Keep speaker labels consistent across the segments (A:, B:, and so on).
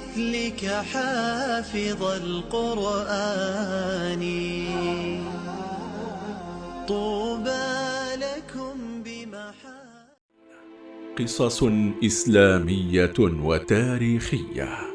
A: مثلك حافظ القرآن. طوبى لكم بمحا
B: قصص إسلامية وتاريخية.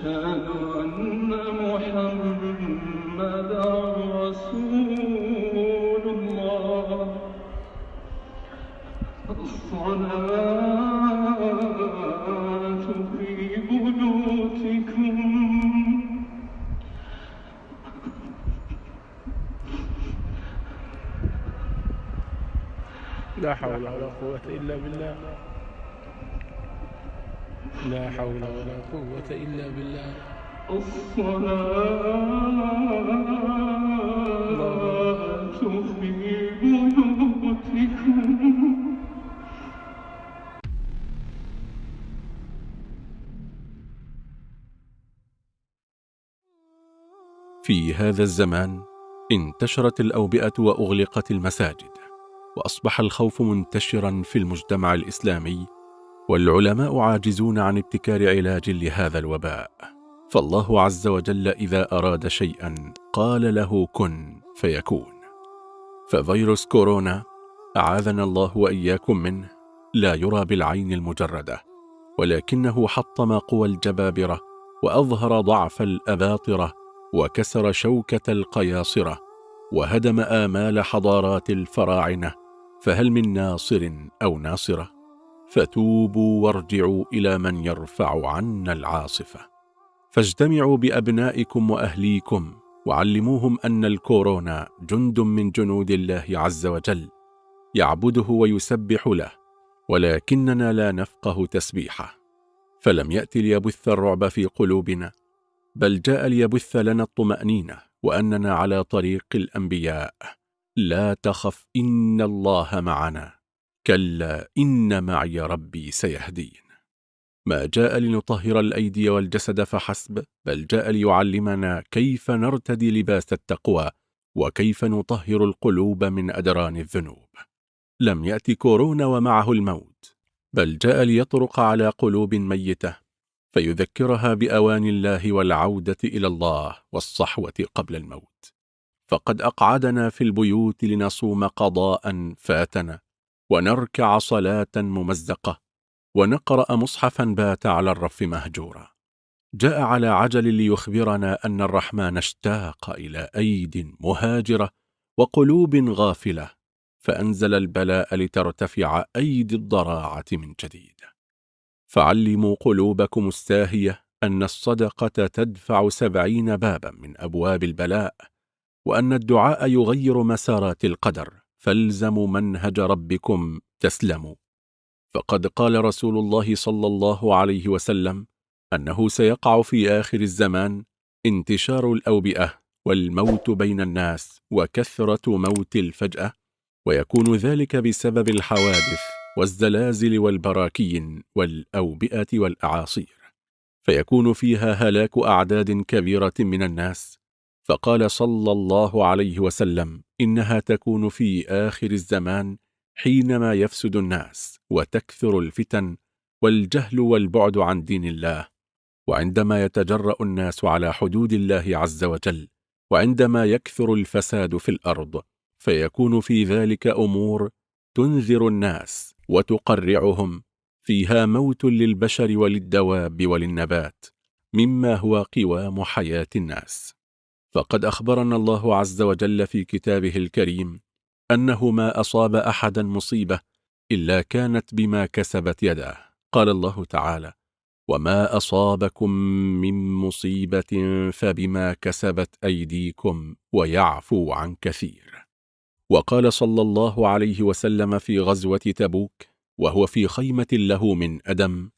C: أشهد أن محمدا رسول الله. الصلاة في بيوتكم.
D: لا حول ولا قوة إلا بالله. لا حول ولا قوة إلا بالله.
C: الصلاة في
B: هذا الزمان انتشرت الأوبئة وأغلقت المساجد وأصبح الخوف منتشرا في المجتمع الإسلامي والعلماء عاجزون عن ابتكار علاج لهذا الوباء فالله عز وجل إذا أراد شيئا قال له كن فيكون ففيروس كورونا أعاذنا الله وإياكم منه لا يرى بالعين المجردة ولكنه حطم قوى الجبابرة وأظهر ضعف الأباطرة وكسر شوكة القياصرة وهدم آمال حضارات الفراعنة فهل من ناصر أو ناصرة؟ فتوبوا وارجعوا إلى من يرفع عنا العاصفة. فاجتمعوا بأبنائكم وأهليكم وعلموهم أن الكورونا جند من جنود الله عز وجل يعبده ويسبح له ولكننا لا نفقه تسبيحه. فلم يأتي ليبث الرعب في قلوبنا بل جاء ليبث لنا الطمأنينة وأننا على طريق الأنبياء. لا تخف إن الله معنا. كلا إن معي ربي سيهدين. ما جاء لنطهر الأيدي والجسد فحسب بل جاء ليعلمنا كيف نرتدي لباس التقوى وكيف نطهر القلوب من أدران الذنوب. لم يأتي كورونا ومعه الموت بل جاء ليطرق على قلوب ميتة فيذكرها بأوان الله والعودة إلى الله والصحوة قبل الموت. فقد أقعدنا في البيوت لنصوم قضاء فاتنا ونركع صلاة ممزقة ونقرأ مصحفا بات على الرف مهجورا. جاء على عجل ليخبرنا أن الرحمن اشتاق إلى أيد مهاجرة وقلوب غافلة فأنزل البلاء لترتفع أيدي الضراعة من جديد. فعلموا قلوبكم الساهية أن الصدقة تدفع سبعين بابا من أبواب البلاء وأن الدعاء يغير مسارات القدر فالزموا منهج ربكم تسلموا. فقد قال رسول الله صلى الله عليه وسلم أنه سيقع في آخر الزمان انتشار الأوبئة والموت بين الناس وكثرة موت الفجأة ويكون ذلك بسبب الحوادث والزلازل والبراكين والأوبئة والأعاصير. فيكون فيها هلاك أعداد كبيرة من الناس فقال صلى الله عليه وسلم إنها تكون في آخر الزمان حينما يفسد الناس وتكثر الفتن والجهل والبعد عن دين الله وعندما يتجرأ الناس على حدود الله عز وجل وعندما يكثر الفساد في الأرض فيكون في ذلك أمور تنذر الناس وتقرعهم فيها موت للبشر وللدواب وللنبات مما هو قوام حياة الناس. فقد أخبرنا الله عز وجل في كتابه الكريم أنه ما أصاب أحدا مصيبة إلا كانت بما كسبت يداه. قال الله تعالى وما أصابكم من مصيبة فبما كسبت أيديكم ويعفو عن كثير. وقال صلى الله عليه وسلم في غزوة تبوك وهو في خيمة له من أدم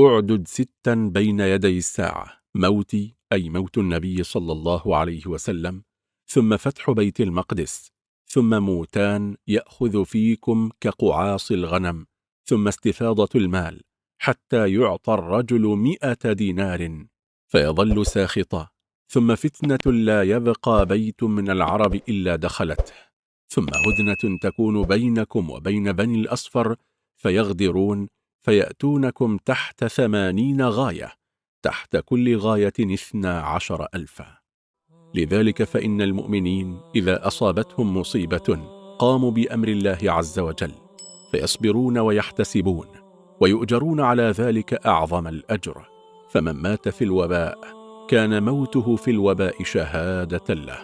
B: أعدد ستا بين يدي الساعة موتي أي موت النبي صلى الله عليه وسلم ثم فتح بيت المقدس ثم موتان يأخذ فيكم كقعاص الغنم ثم استفاضة المال حتى يعطى الرجل مئة دينار فيظل ساخطا ثم فتنة لا يبقى بيت من العرب إلا دخلته ثم هدنة تكون بينكم وبين بني الأصفر فيغدرون فيأتونكم تحت ثمانين غاية. تحت كل غاية اثنا عشر ألفا. لذلك فإن المؤمنين إذا أصابتهم مصيبة قاموا بأمر الله عز وجل فيصبرون ويحتسبون ويؤجرون على ذلك أعظم الأجر. فمن مات في الوباء كان موته في الوباء شهادة له.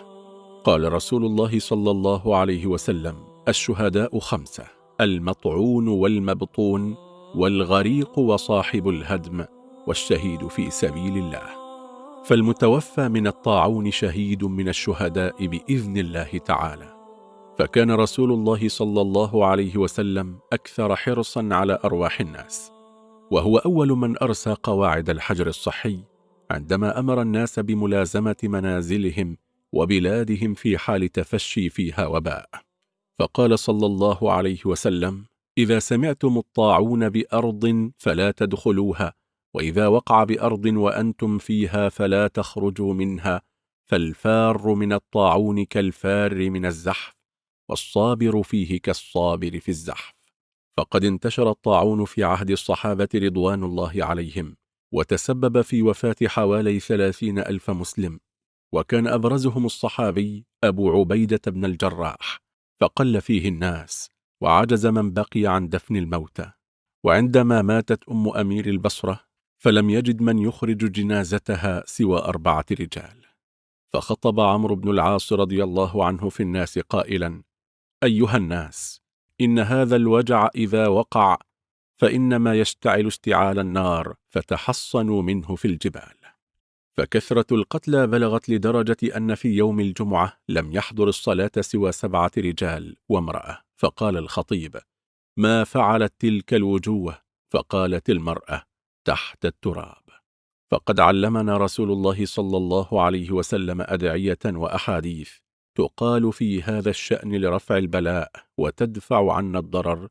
B: قال رسول الله صلى الله عليه وسلم الشهداء خمسة المطعون والمبطون والغريق وصاحب الهدم. والشهيد في سبيل الله. فالمتوفى من الطاعون شهيد من الشهداء بإذن الله تعالى. فكان رسول الله صلى الله عليه وسلم أكثر حرصا على أرواح الناس. وهو أول من أرسى قواعد الحجر الصحي عندما أمر الناس بملازمة منازلهم وبلادهم في حال تفشي فيها وباء. فقال صلى الله عليه وسلم إذا سمعتم الطاعون بأرض فلا تدخلوها وإذا وقع بأرض وأنتم فيها فلا تخرجوا منها فالفار من الطاعون كالفار من الزحف والصابر فيه كالصابر في الزحف. فقد انتشر الطاعون في عهد الصحابة رضوان الله عليهم وتسبب في وفاة حوالي ثلاثين ألف مسلم. وكان أبرزهم الصحابي أبو عبيدة بن الجراح فقل فيه الناس وعجز من بقي عن دفن الموتى. وعندما ماتت أم أمير البصرة فلم يجد من يخرج جنازتها سوى أربعة رجال. فخطب عمرو بن العاص رضي الله عنه في الناس قائلا أيها الناس إن هذا الوجع إذا وقع فإنما يشتعل اشتعال النار فتحصنوا منه في الجبال. فكثرة القتلى بلغت لدرجة أن في يوم الجمعة لم يحضر الصلاة سوى سبعة رجال وامرأة. فقال الخطيب ما فعلت تلك الوجوة؟ فقالت المرأة تحت التراب. فقد علمنا رسول الله صلى الله عليه وسلم أدعية وأحاديث تقال في هذا الشأن لرفع البلاء وتدفع عنا الضرر.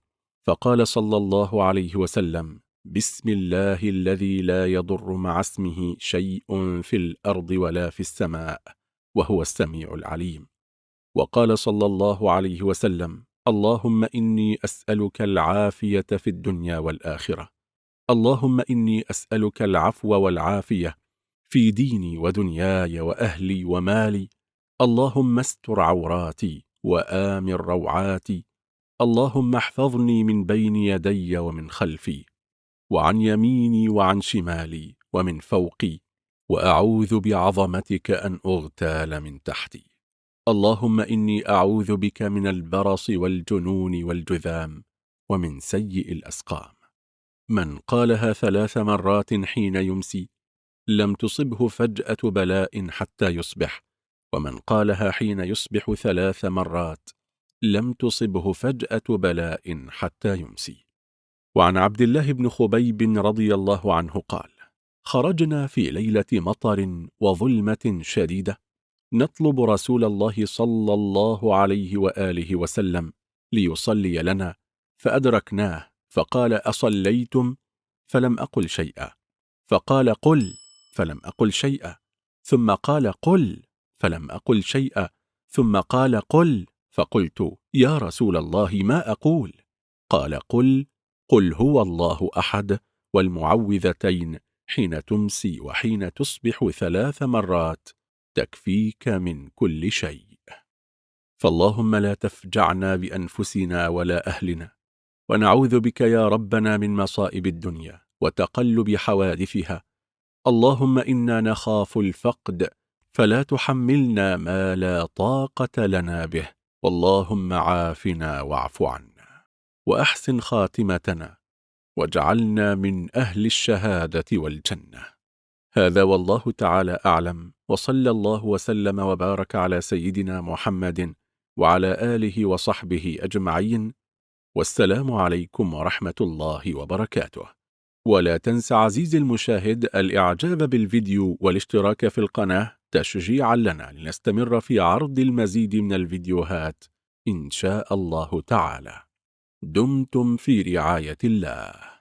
B: فقال صلى الله عليه وسلم بسم الله الذي لا يضر مع اسمه شيء في الأرض ولا في السماء وهو السميع العليم وقال صلى الله عليه وسلم اللهم إني أسألك العافية في الدنيا والآخرة اللهم إني أسألك العفو والعافية في ديني ودنياي وأهلي ومالي. اللهم استر عوراتي وآمن روعاتي. اللهم احفظني من بين يدي ومن خلفي وعن يميني وعن شمالي ومن فوقي. وأعوذ بعظمتك أن أغتال من تحتي. اللهم إني أعوذ بك من البرص والجنون والجذام ومن سيء الأسقام. من قالها ثلاث مرات حين يمسي لم تصبه فجأة بلاء حتى يصبح ومن قالها حين يصبح ثلاث مرات لم تصبه فجأة بلاء حتى يمسي. وعن عبد الله بن خبيب رضي الله عنه قال خرجنا في ليلة مطر وظلمة شديدة نطلب رسول الله صلى الله عليه وآله وسلم ليصلي لنا فأدركناه فقال أصليتم؟ فلم أقل شيئا. فقال قل فلم أقل شيئا. ثم قال قل فلم أقل شيئا. ثم قال قل فقلت يا رسول الله ما أقول؟ قال قل قل هو الله أحد والمعوذتين حين تمسي وحين تصبح ثلاث مرات. تكفيك من كل شيء. فاللهم لا تفجعنا بأنفسنا ولا أهلنا. ونعوذ بك يا ربنا من مصائب الدنيا وتقلب حوادثها. اللهم إنا نخاف الفقد فلا تحملنا ما لا طاقة لنا به. واللهم عافنا واعف عنا وأحسن خاتمتنا واجعلنا من أهل الشهادة والجنة. هذا والله تعالى أعلم وصلى الله وسلم وبارك على سيدنا محمد وعلى آله وصحبه أجمعين. والسلام عليكم ورحمة الله وبركاته. ولا تنس عزيزي المشاهد الإعجاب بالفيديو والاشتراك في القناة تشجيعا لنا لنستمر في عرض المزيد من الفيديوهات إن شاء الله تعالى. دمتم في رعاية الله.